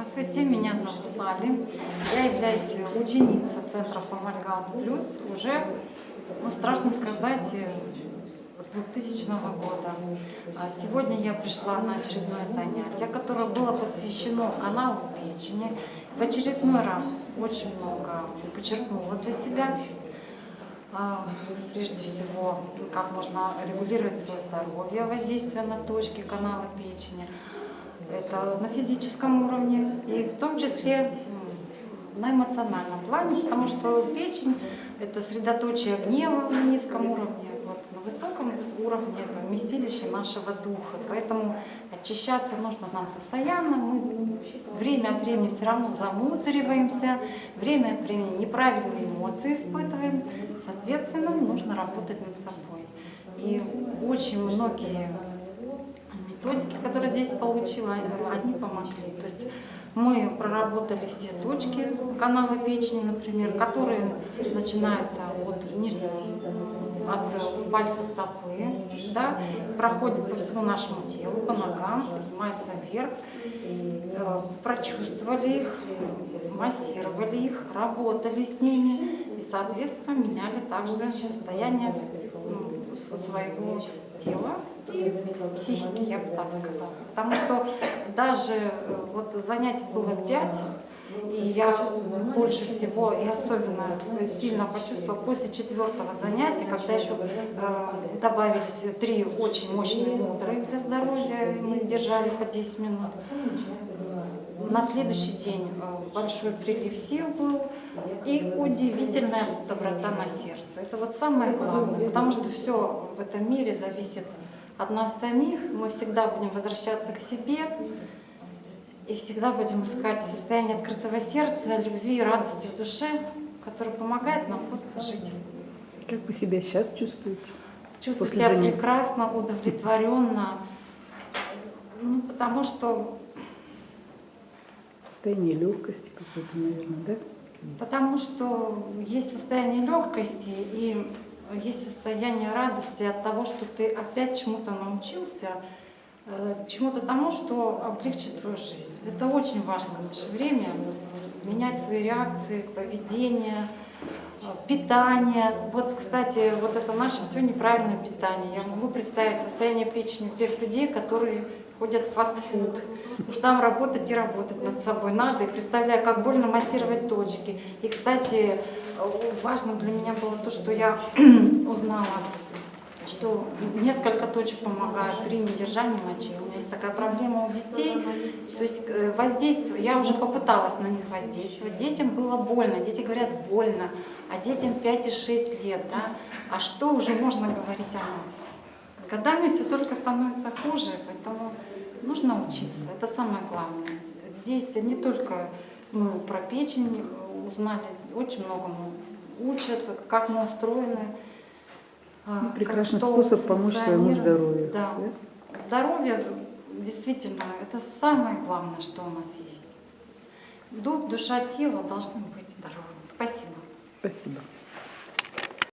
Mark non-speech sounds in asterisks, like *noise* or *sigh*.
Здравствуйте, меня зовут Лали. Я являюсь ученицей Центра Амальгам Плюс уже, ну, страшно сказать, с 2000 года. А Сегодня я пришла на очередное занятие, которое было посвящено каналу печени. В очередной раз очень много подчеркнула для себя. А, Прежде всего, как можно регулировать свое здоровье, воздействие на точки канала печени. Это на физическом уровне и в том числе на эмоциональном плане, потому что печень – это средоточие гнева на низком уровне, вот, на высоком уровне это вместилище нашего духа. Поэтому очищаться нужно нам постоянно. Мы время от времени все равно замусориваемся, время от времени неправильные эмоции испытываем. Соответственно, нужно работать над собой. И очень многие методики, которые здесь получила, они помогли. То есть мы проработали все точки канала печени, например, которые начинаются от нижнего, от пальца стопы, да, проходят по всему нашему телу, по ногам, поднимаются вверх, Э, прочувствовали их, массировали их, работали с ними и, соответственно, меняли также состояние ну, своего тела и психики, я бы так сказала. Потому что даже э, вот занятий было пять, и я больше всего и особенно сильно почувствовала после четвертого занятия, когда еще э, добавились три очень мощные мудрые для здоровья, мы держали по 10 минут. На следующий день э, большой прилив сил был и удивительная доброта на сердце. Это вот самое главное, потому что все в этом мире зависит от нас самих. Мы всегда будем возвращаться к себе и всегда будем искать состояние открытого сердца, любви и радости в душе, которое помогает нам просто жить. Как вы себя сейчас чувствуете? Чувствую себя занятий? прекрасно, удовлетворенно, ну, потому что состояние легкости какое-то, наверное, да? Потому что есть состояние легкости и есть состояние радости от того, что ты опять чему-то научился, э, чему-то тому, что облегчит твою жизнь. Это очень важно в наше время, менять свои реакции, поведение, питание. Вот, кстати, вот это наше все неправильное питание. Я могу представить состояние печени у тех людей, которые ходят в фастфуд. Уж там работать и работать над собой надо. И представляю, как больно массировать точки. И, кстати, важно для меня было то, что я *clears throat* узнала, что несколько точек помогают при недержании мочи. У меня есть такая проблема у детей. То есть э, воздействие, я уже попыталась на них воздействовать. Детям было больно, дети говорят больно, а детям 5 и 6 лет. Да? А что уже можно говорить о нас? С годами все только становится хуже, поэтому нужно учиться, это самое главное. Здесь не только мы про печень узнали, очень многому учат, как мы устроены. А, ну, прекрасный как, способ помочь своему здоровью. Да. да. Здоровье действительно это самое главное, что у нас есть. Дух, душа, тело должны быть здоровыми. Спасибо. Спасибо.